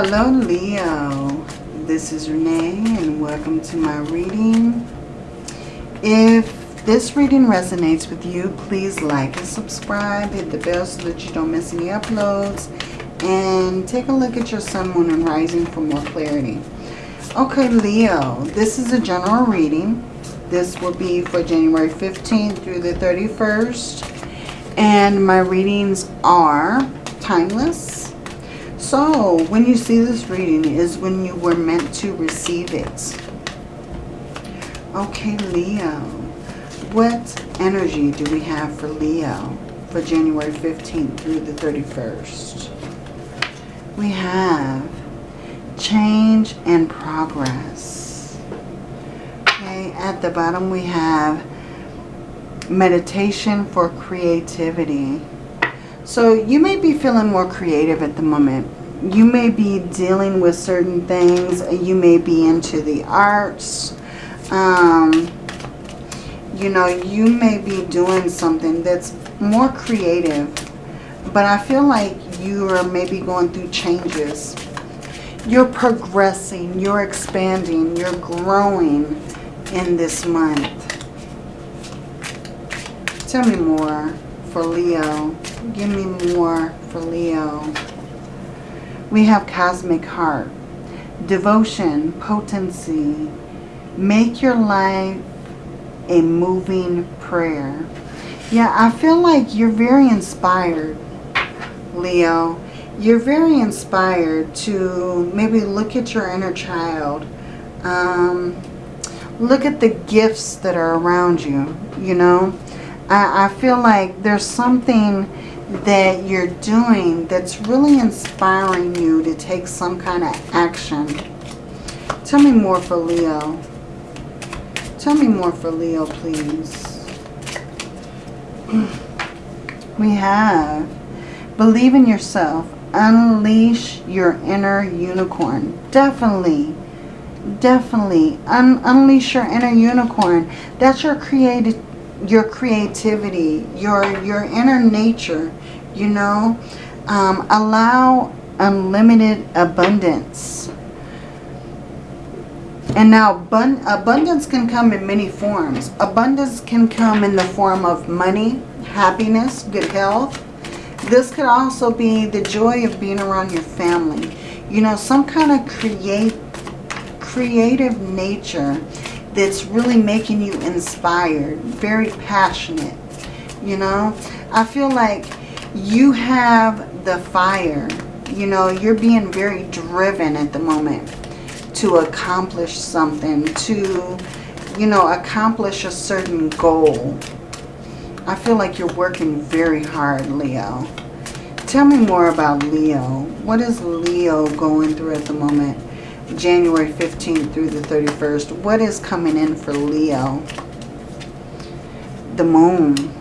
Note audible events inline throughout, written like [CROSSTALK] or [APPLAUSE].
Hello Leo, this is Renee and welcome to my reading. If this reading resonates with you, please like and subscribe, hit the bell so that you don't miss any uploads, and take a look at your sun, moon, and rising for more clarity. Okay Leo, this is a general reading. This will be for January 15th through the 31st. And my readings are timeless. So when you see this reading is when you were meant to receive it. Okay, Leo. What energy do we have for Leo for January 15th through the 31st? We have change and progress Okay, at the bottom we have meditation for creativity. So you may be feeling more creative at the moment. You may be dealing with certain things. You may be into the arts. Um, you know, you may be doing something that's more creative. But I feel like you are maybe going through changes. You're progressing. You're expanding. You're growing in this month. Tell me more for Leo. Give me more for Leo. We have Cosmic Heart. Devotion, potency. Make your life a moving prayer. Yeah, I feel like you're very inspired, Leo. You're very inspired to maybe look at your inner child. Um, look at the gifts that are around you, you know. I, I feel like there's something that you're doing that's really inspiring you to take some kind of action. Tell me more for Leo. Tell me more for Leo, please. We have believe in yourself. Unleash your inner unicorn. Definitely definitely un unleash your inner unicorn that's your creative your creativity your your inner nature you know? Um, allow unlimited abundance. And now abundance can come in many forms. Abundance can come in the form of money happiness good health. This could also be the joy of being around your family. You know some kind of create creative nature that's really making you inspired, very passionate, you know. I feel like you have the fire, you know, you're being very driven at the moment to accomplish something, to, you know, accomplish a certain goal. I feel like you're working very hard, Leo. Tell me more about Leo. What is Leo going through at the moment? January 15th through the 31st. What is coming in for Leo? The moon.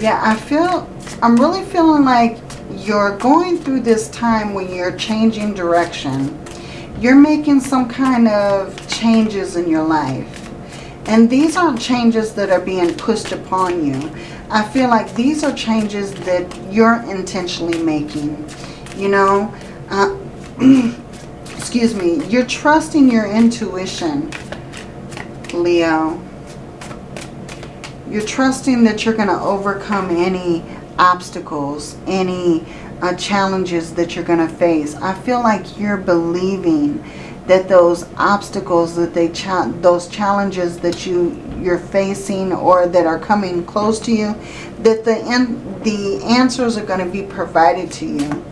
Yeah, I feel, I'm really feeling like you're going through this time when you're changing direction. You're making some kind of changes in your life. And these aren't changes that are being pushed upon you. I feel like these are changes that you're intentionally making you know. Uh, [CLEARS THROAT] excuse me. You're trusting your intuition, Leo. You're trusting that you're going to overcome any obstacles, any uh, challenges that you're going to face. I feel like you're believing that those obstacles, that they cha those challenges that you you're facing or that are coming close to you, that the the answers are going to be provided to you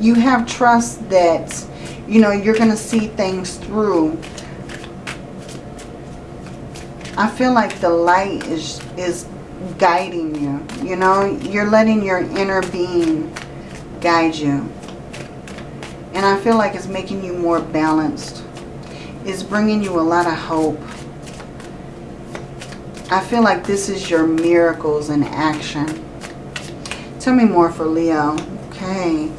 you have trust that, you know, you're going to see things through. I feel like the light is, is guiding you. You know, you're letting your inner being guide you. And I feel like it's making you more balanced. It's bringing you a lot of hope. I feel like this is your miracles in action. Tell me more for Leo. Okay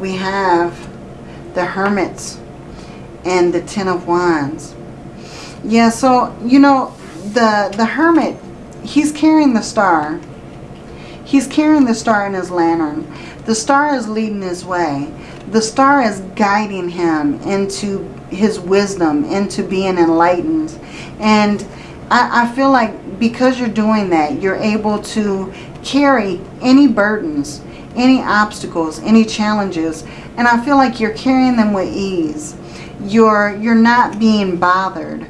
we have the Hermits and the Ten of Wands. Yeah, so, you know, the, the Hermit, he's carrying the star. He's carrying the star in his lantern. The star is leading his way. The star is guiding him into his wisdom, into being enlightened. And I, I feel like because you're doing that, you're able to carry any burdens, any obstacles, any challenges. And I feel like you're carrying them with ease. You're, you're not being bothered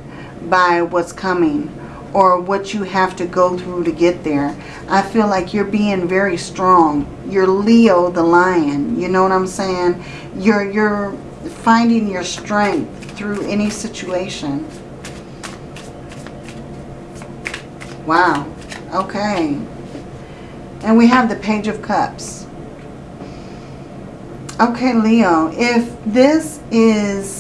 by what's coming or what you have to go through to get there. I feel like you're being very strong. You're Leo the lion. You know what I'm saying? You're, you're finding your strength through any situation. Wow. Okay. And we have the Page of Cups. Okay, Leo, if this is...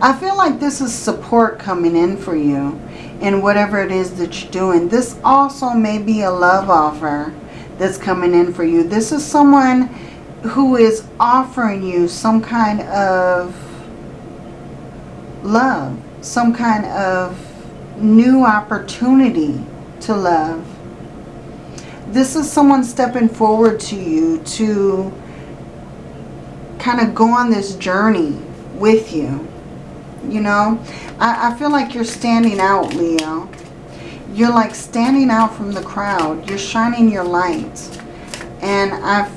I feel like this is support coming in for you in whatever it is that you're doing. This also may be a love offer that's coming in for you. This is someone who is offering you some kind of love, some kind of new opportunity to love. This is someone stepping forward to you to kind of go on this journey with you. You know, I, I feel like you're standing out, Leo. You're like standing out from the crowd. You're shining your light. And I,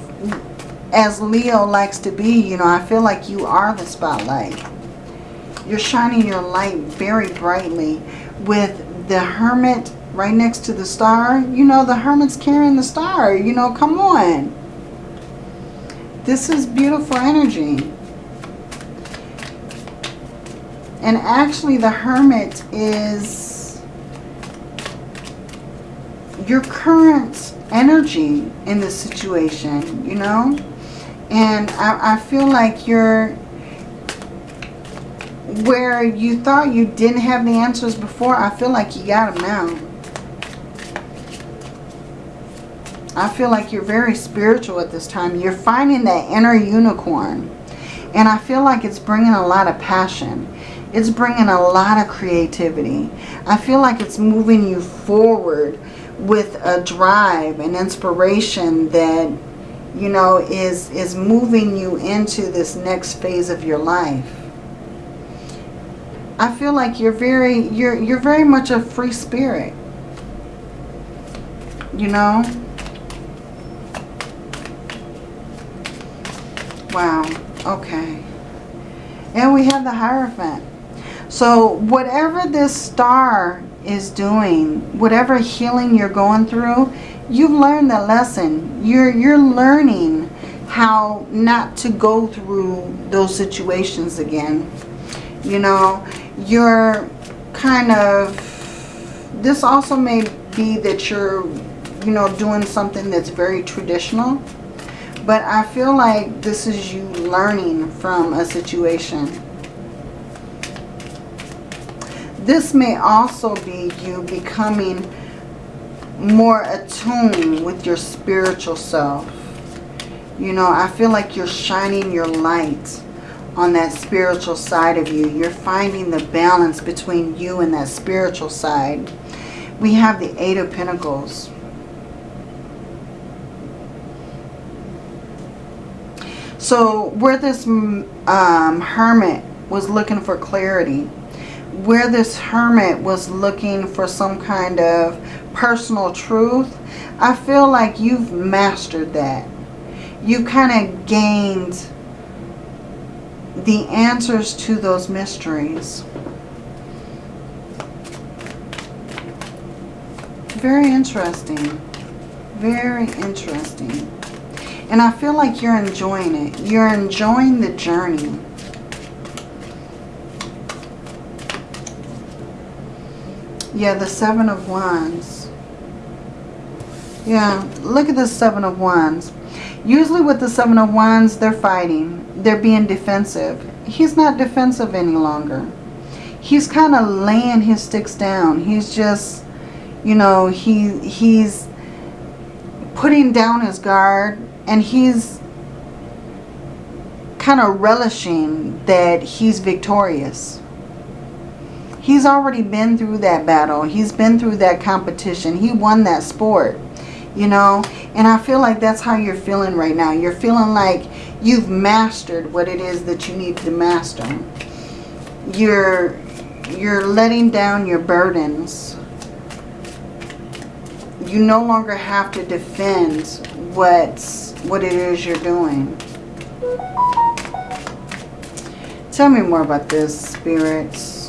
as Leo likes to be, you know, I feel like you are the spotlight. You're shining your light very brightly with the hermit right next to the star. You know, the hermit's carrying the star. You know, come on. This is beautiful energy. And actually the hermit is your current energy in this situation, you know? And I, I feel like you're where you thought you didn't have the answers before, I feel like you got them now. I feel like you're very spiritual at this time. You're finding that inner unicorn. And I feel like it's bringing a lot of passion. It's bringing a lot of creativity. I feel like it's moving you forward with a drive and inspiration that, you know, is, is moving you into this next phase of your life. I feel like you're very, you're, you're very much a free spirit. You know? Wow. Okay. And we have the Hierophant. So whatever this star is doing, whatever healing you're going through, you've learned the lesson. You're, you're learning how not to go through those situations again. You know, you're kind of, this also may be that you're, you know, doing something that's very traditional. But I feel like this is you learning from a situation. This may also be you becoming more attuned with your spiritual self. You know, I feel like you're shining your light on that spiritual side of you. You're finding the balance between you and that spiritual side. We have the Eight of Pentacles. So where this um, hermit was looking for clarity, where this hermit was looking for some kind of personal truth, I feel like you've mastered that. You kind of gained the answers to those mysteries. Very interesting. Very interesting. And I feel like you're enjoying it. You're enjoying the journey. Yeah, the Seven of Wands. Yeah, look at the Seven of Wands. Usually with the Seven of Wands, they're fighting. They're being defensive. He's not defensive any longer. He's kind of laying his sticks down. He's just, you know, he he's putting down his guard and he's kind of relishing that he's victorious. He's already been through that battle. He's been through that competition. He won that sport. You know? And I feel like that's how you're feeling right now. You're feeling like you've mastered what it is that you need to master. You're, you're letting down your burdens. You no longer have to defend what's, what it is you're doing. Tell me more about this, spirits.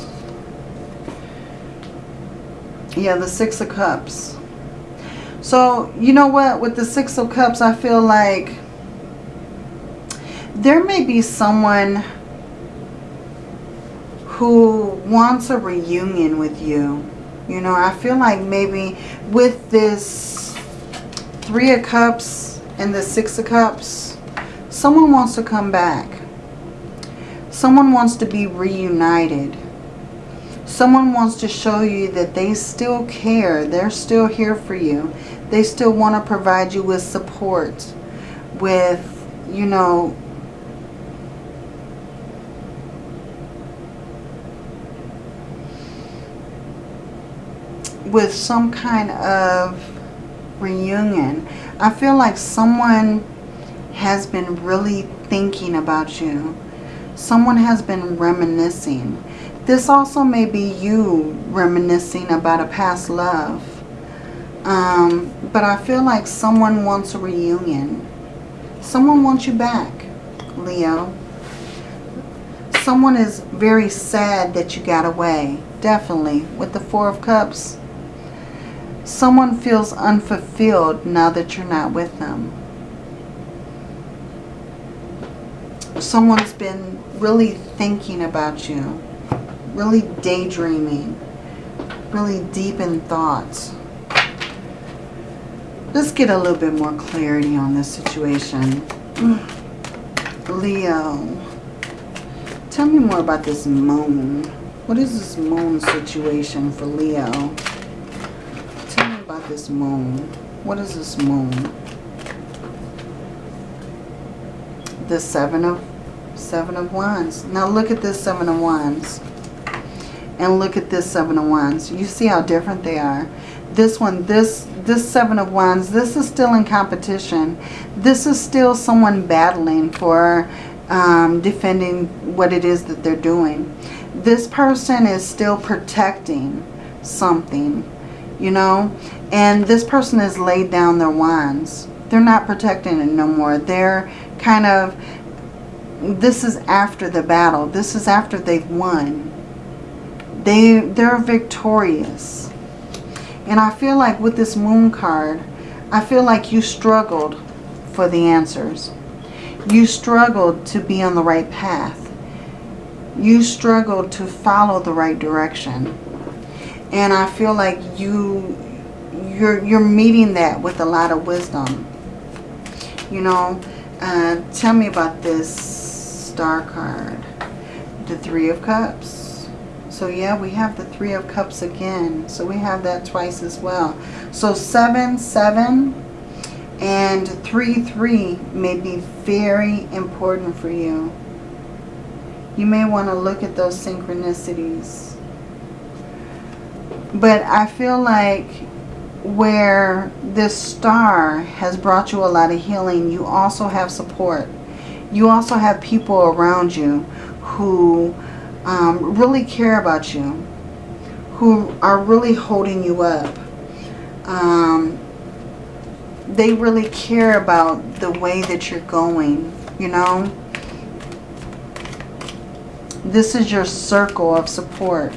Yeah, the Six of Cups. So, you know what? With the Six of Cups, I feel like there may be someone who wants a reunion with you. You know, I feel like maybe with this Three of Cups and the Six of Cups, someone wants to come back. Someone wants to be reunited. Someone wants to show you that they still care. They're still here for you. They still want to provide you with support. With, you know, with some kind of reunion. I feel like someone has been really thinking about you. Someone has been reminiscing. This also may be you reminiscing about a past love. Um, but I feel like someone wants a reunion. Someone wants you back, Leo. Someone is very sad that you got away. Definitely. With the Four of Cups. Someone feels unfulfilled now that you're not with them. Someone's been really thinking about you. Really daydreaming. Really deep in thoughts. Let's get a little bit more clarity on this situation. Mm. Leo. Tell me more about this moon. What is this moon situation for Leo? Tell me about this moon. What is this moon? The seven of seven of wands. Now look at this seven of wands. And look at this seven of wands. You see how different they are. This one, this this seven of wands, this is still in competition. This is still someone battling for um, defending what it is that they're doing. This person is still protecting something, you know, and this person has laid down their wands. They're not protecting it no more. They're kind of, this is after the battle. This is after they've won. They, they're victorious. And I feel like with this moon card, I feel like you struggled for the answers. You struggled to be on the right path. You struggled to follow the right direction. And I feel like you, you're, you're meeting that with a lot of wisdom. You know, uh, tell me about this star card. The Three of Cups. So yeah, we have the Three of Cups again. So we have that twice as well. So 7, 7, and 3-3 may be very important for you. You may want to look at those synchronicities. But I feel like where this star has brought you a lot of healing, you also have support. You also have people around you who um, really care about you, who are really holding you up. Um, they really care about the way that you're going, you know. This is your circle of support.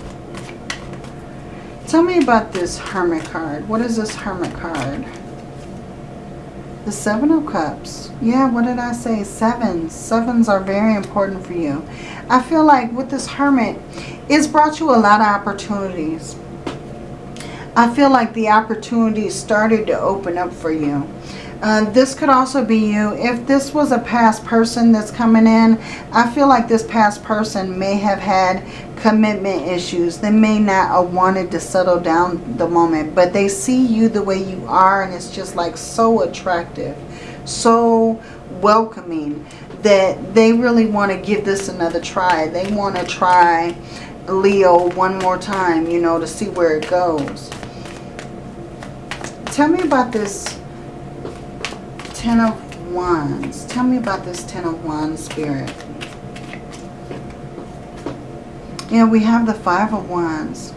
Tell me about this Hermit card. What is this Hermit card? The Seven of Cups. Yeah, what did I say? Sevens. Sevens are very important for you. I feel like with this Hermit, it's brought you a lot of opportunities. I feel like the opportunities started to open up for you. Uh, this could also be you. If this was a past person that's coming in, I feel like this past person may have had commitment issues. They may not have wanted to settle down the moment, but they see you the way you are and it's just like so attractive, so welcoming that they really want to give this another try. They want to try Leo one more time, you know, to see where it goes. Tell me about this Ten of Wands. Tell me about this Ten of Wands spirit. Yeah, we have the Five of Wands.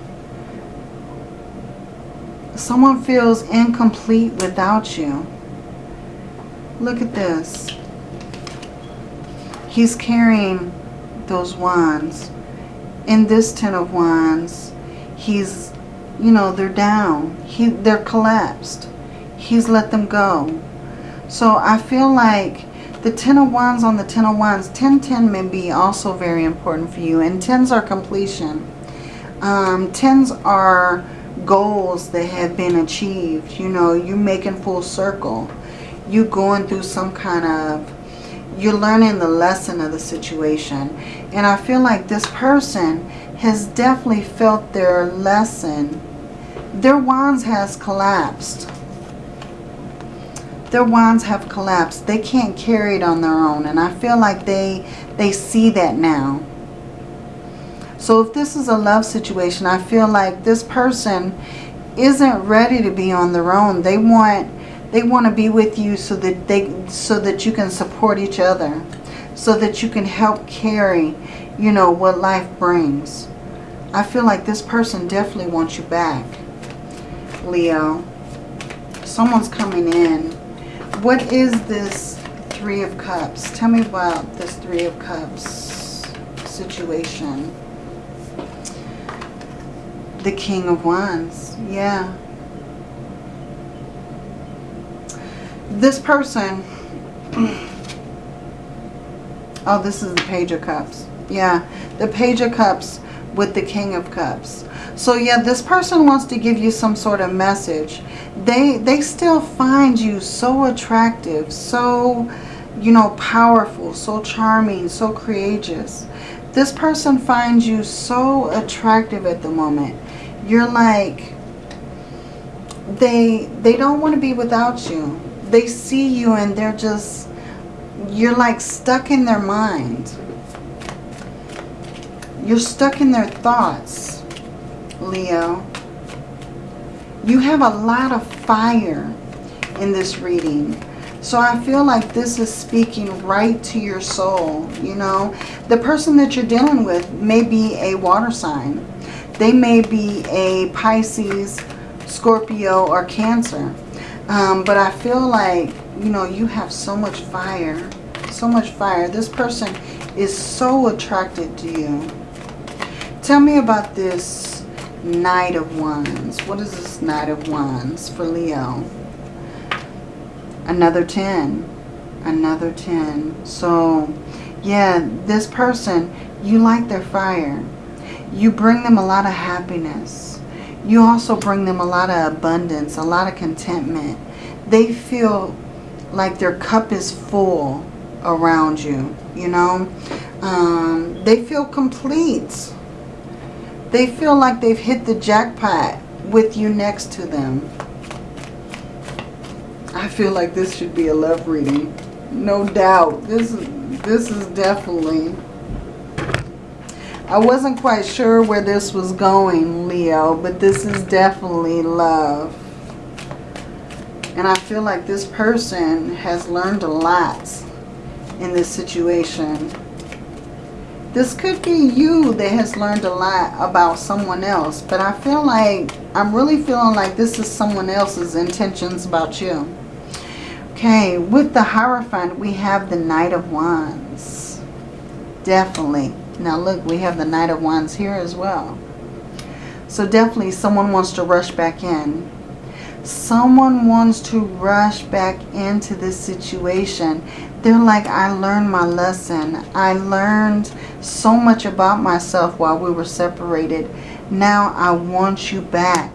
Someone feels incomplete without you. Look at this. He's carrying those wands. In this Ten of Wands, he's, you know, they're down. He, they're collapsed. He's let them go. So I feel like the Ten of Wands on the Ten of Wands, 1010 may be also very important for you. And tens are completion. Um, tens are goals that have been achieved. You know, you're making full circle. You're going through some kind of, you're learning the lesson of the situation. And I feel like this person has definitely felt their lesson. Their wands has collapsed. Their wands have collapsed. They can't carry it on their own. And I feel like they, they see that now. So if this is a love situation, I feel like this person isn't ready to be on their own. They want they want to be with you so that they so that you can support each other. So that you can help carry, you know, what life brings. I feel like this person definitely wants you back. Leo. Someone's coming in. What is this Three of Cups? Tell me about this Three of Cups situation the King of Wands. Yeah. This person... [CLEARS THROAT] oh, this is the Page of Cups. Yeah, the Page of Cups with the King of Cups. So yeah, this person wants to give you some sort of message. They, they still find you so attractive, so, you know, powerful, so charming, so courageous. This person finds you so attractive at the moment you're like, they, they don't want to be without you. They see you and they're just, you're like stuck in their mind. You're stuck in their thoughts, Leo. You have a lot of fire in this reading. So I feel like this is speaking right to your soul, you know. The person that you're dealing with may be a water sign. They may be a Pisces, Scorpio, or Cancer. Um, but I feel like, you know, you have so much fire. So much fire. This person is so attracted to you. Tell me about this Knight of Wands. What is this Knight of Wands for Leo? Another 10. Another 10. So, yeah, this person, you like their fire you bring them a lot of happiness. You also bring them a lot of abundance, a lot of contentment. They feel like their cup is full around you, you know. Um, they feel complete. They feel like they've hit the jackpot with you next to them. I feel like this should be a love reading. No doubt. This, this is definitely I wasn't quite sure where this was going, Leo, but this is definitely love. And I feel like this person has learned a lot in this situation. This could be you that has learned a lot about someone else. But I feel like, I'm really feeling like this is someone else's intentions about you. Okay, with the Hierophant, we have the Knight of Wands. Definitely. Now look, we have the Knight of Wands here as well. So definitely someone wants to rush back in. Someone wants to rush back into this situation. They're like, I learned my lesson. I learned so much about myself while we were separated. Now I want you back.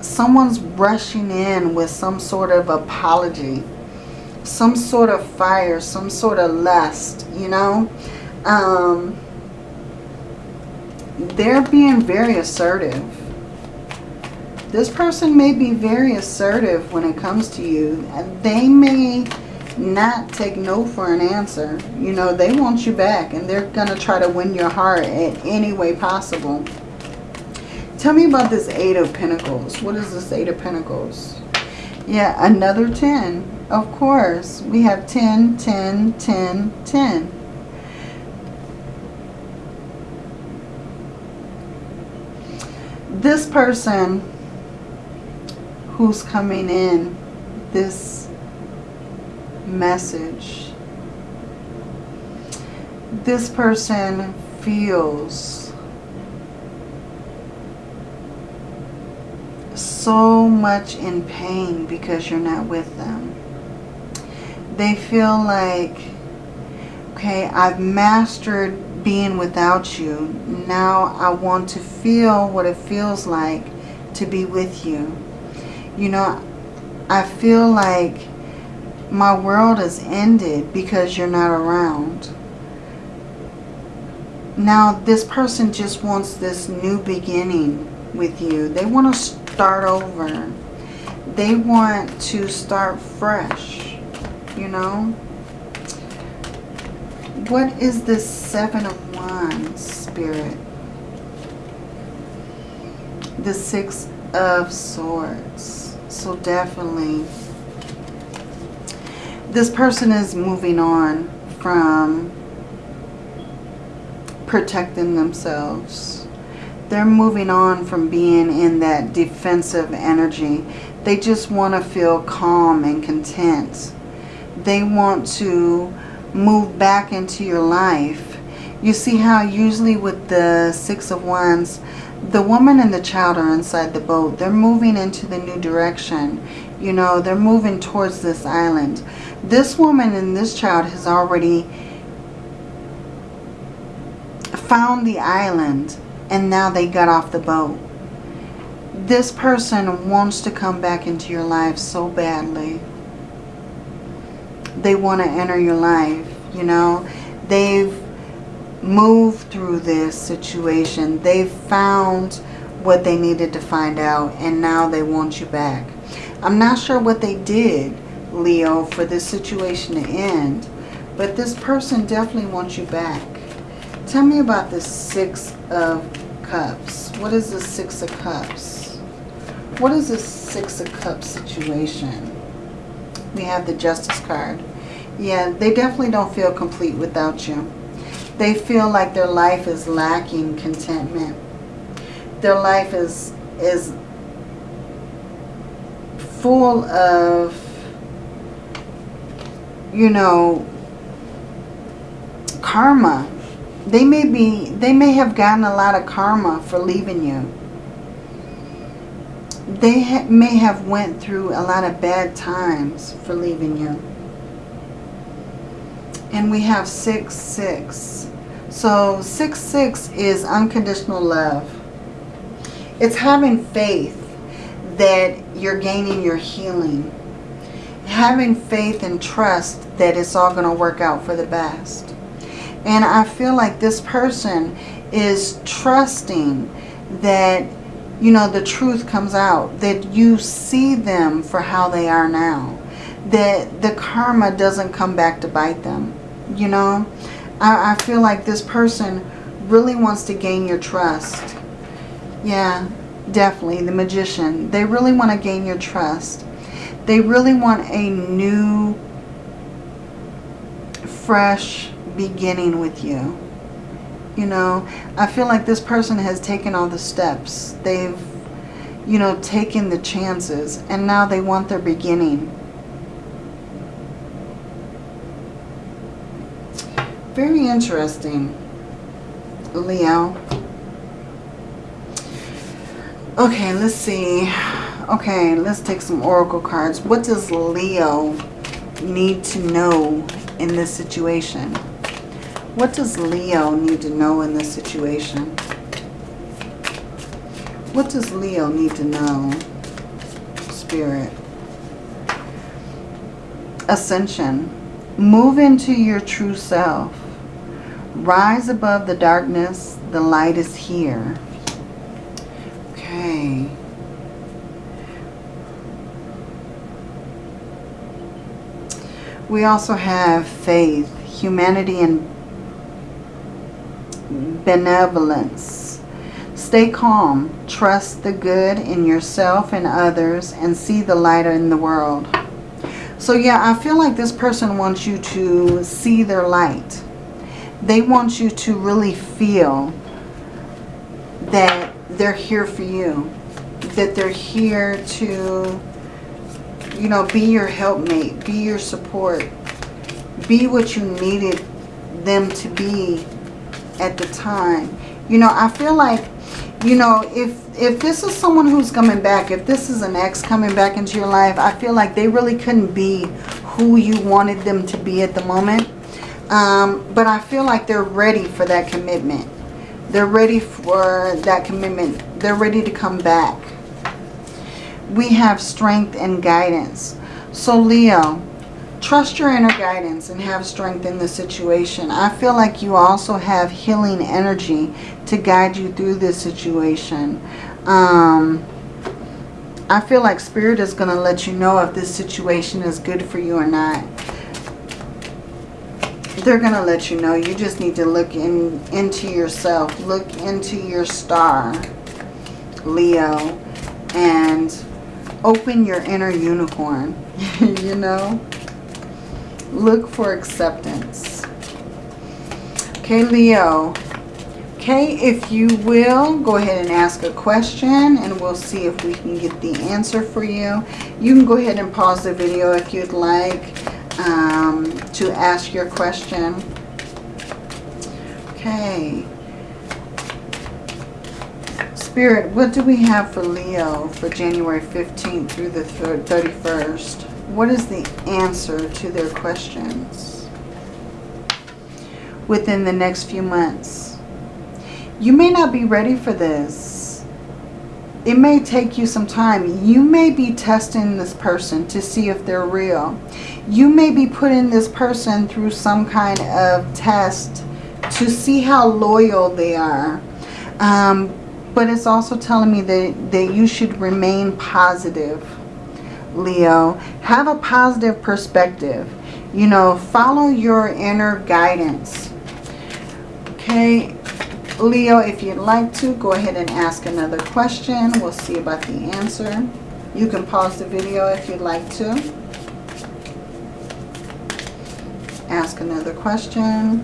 Someone's rushing in with some sort of apology. Some sort of fire, some sort of lust, you know um, they're being very assertive. This person may be very assertive when it comes to you. They may not take no for an answer. You know, they want you back and they're going to try to win your heart in any way possible. Tell me about this Eight of Pentacles. What is this Eight of Pentacles? Yeah, another 10. Of course. We have 10, 10, 10, 10. This person who's coming in, this message, this person feels so much in pain because you're not with them. They feel like, okay, I've mastered being without you. Now I want to feel what it feels like to be with you. You know, I feel like my world has ended because you're not around. Now, this person just wants this new beginning with you. They want to start over. They want to start fresh, you know. What is this Seven of Wands, Spirit? The Six of Swords. So definitely, this person is moving on from protecting themselves they're moving on from being in that defensive energy. They just want to feel calm and content. They want to move back into your life. You see how usually with the Six of Wands, the woman and the child are inside the boat. They're moving into the new direction. You know, they're moving towards this island. This woman and this child has already found the island and now they got off the boat. This person wants to come back into your life so badly. They want to enter your life, you know. They've moved through this situation. They've found what they needed to find out and now they want you back. I'm not sure what they did, Leo, for this situation to end, but this person definitely wants you back. Tell me about the Six of Cups. What is the Six of Cups? What is the Six of Cups situation? We have the Justice card. Yeah, they definitely don't feel complete without you. They feel like their life is lacking contentment. Their life is is full of, you know, karma they may be, they may have gotten a lot of karma for leaving you. They ha may have went through a lot of bad times for leaving you. And we have 6, 6. So 6, 6 is unconditional love. It's having faith that you're gaining your healing. Having faith and trust that it's all going to work out for the best. And I feel like this person is trusting that, you know, the truth comes out. That you see them for how they are now. That the karma doesn't come back to bite them. You know, I, I feel like this person really wants to gain your trust. Yeah, definitely. The magician. They really want to gain your trust. They really want a new, fresh, beginning with you. You know, I feel like this person has taken all the steps. They've, you know, taken the chances. And now they want their beginning. Very interesting, Leo. Okay, let's see. Okay, let's take some oracle cards. What does Leo need to know in this situation? What does Leo need to know in this situation? What does Leo need to know, Spirit? Ascension. Move into your true self. Rise above the darkness. The light is here. We also have faith, humanity, and benevolence. Stay calm. Trust the good in yourself and others and see the light in the world. So yeah, I feel like this person wants you to see their light. They want you to really feel that they're here for you. That they're here to, you know, be your helpmate, be your support, be what you needed them to be at the time. You know, I feel like, you know, if if this is someone who's coming back, if this is an ex coming back into your life, I feel like they really couldn't be who you wanted them to be at the moment. Um, but I feel like they're ready for that commitment. They're ready for that commitment. They're ready to come back. We have strength and guidance. So Leo, trust your inner guidance and have strength in the situation. I feel like you also have healing energy to guide you through this situation. Um, I feel like Spirit is going to let you know if this situation is good for you or not. They're going to let you know. You just need to look in into yourself. Look into your star, Leo, and open your inner unicorn, [LAUGHS] you know. Look for acceptance. Okay, Leo, Okay, if you will, go ahead and ask a question and we'll see if we can get the answer for you. You can go ahead and pause the video if you'd like um, to ask your question. Okay. Spirit, what do we have for Leo for January 15th through the 31st? What is the answer to their questions within the next few months? You may not be ready for this. It may take you some time. You may be testing this person to see if they're real. You may be putting this person through some kind of test to see how loyal they are. Um, but it's also telling me that, that you should remain positive, Leo. Have a positive perspective. You know, follow your inner guidance. Okay, Leo, if you'd like to, go ahead and ask another question. We'll see about the answer. You can pause the video if you'd like to. Ask another question.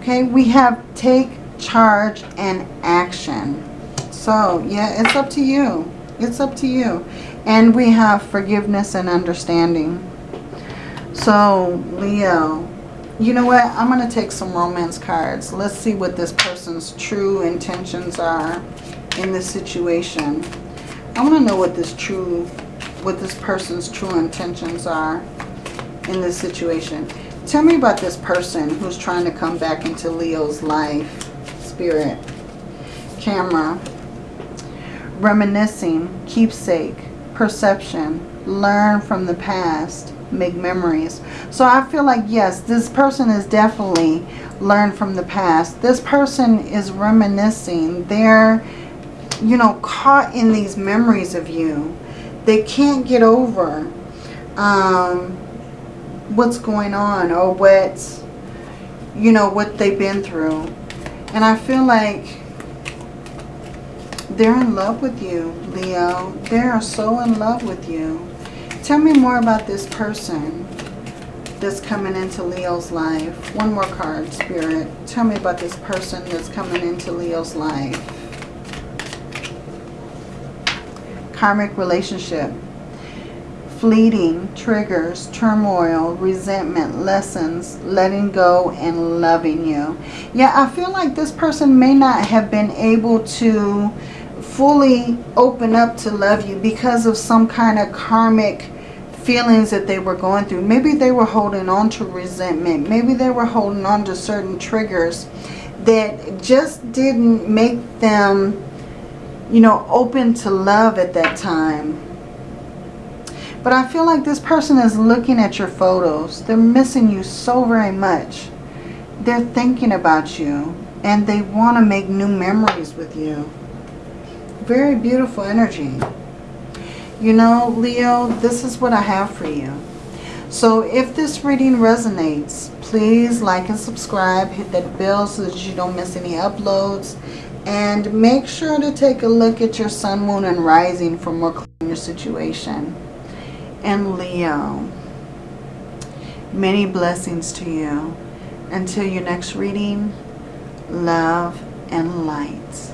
Okay, we have take charge and action. So, yeah, it's up to you. It's up to you. And we have forgiveness and understanding. So, Leo, you know what? I'm going to take some romance cards. Let's see what this person's true intentions are in this situation. I want to know what this true, what this person's true intentions are in this situation. Tell me about this person who's trying to come back into Leo's life. Spirit. Camera. Reminiscing. Keepsake. Perception. Learn from the past make memories. So I feel like, yes, this person is definitely learned from the past. This person is reminiscing. They're, you know, caught in these memories of you. They can't get over um, what's going on or what, you know, what they've been through. And I feel like they're in love with you, Leo. They are so in love with you. Tell me more about this person that's coming into Leo's life. One more card, Spirit. Tell me about this person that's coming into Leo's life. Karmic relationship. Fleeting, triggers, turmoil, resentment, lessons, letting go, and loving you. Yeah, I feel like this person may not have been able to fully open up to love you because of some kind of karmic feelings that they were going through. Maybe they were holding on to resentment. Maybe they were holding on to certain triggers that just didn't make them, you know, open to love at that time. But I feel like this person is looking at your photos. They're missing you so very much. They're thinking about you. And they want to make new memories with you. Very beautiful energy you know, Leo, this is what I have for you. So if this reading resonates, please like and subscribe. Hit that bell so that you don't miss any uploads. And make sure to take a look at your sun, moon, and rising for more clarity on your situation. And Leo, many blessings to you. Until your next reading, love and light.